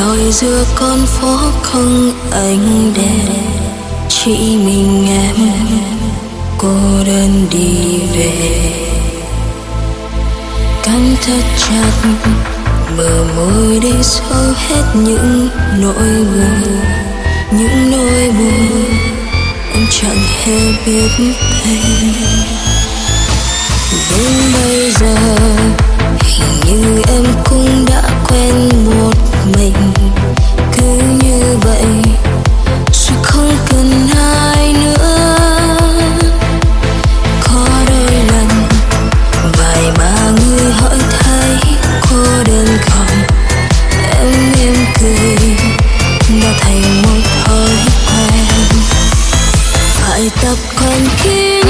loi giữa con phố không ánh đèn, chỉ mình em, cô đơn đi về. Cắn thật chặt mở môi để sâu hết những nỗi buồn, những nỗi buồn em chẳng hề biết thêm đến bây giờ た関係に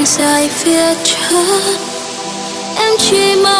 đường dài phía trước. Em chỉ mong